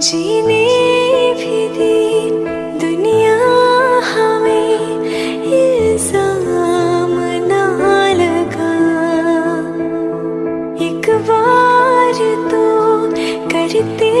जीने भी दी दुनिया हमें इल्ज़ाम ना लगा। एक बार तो करते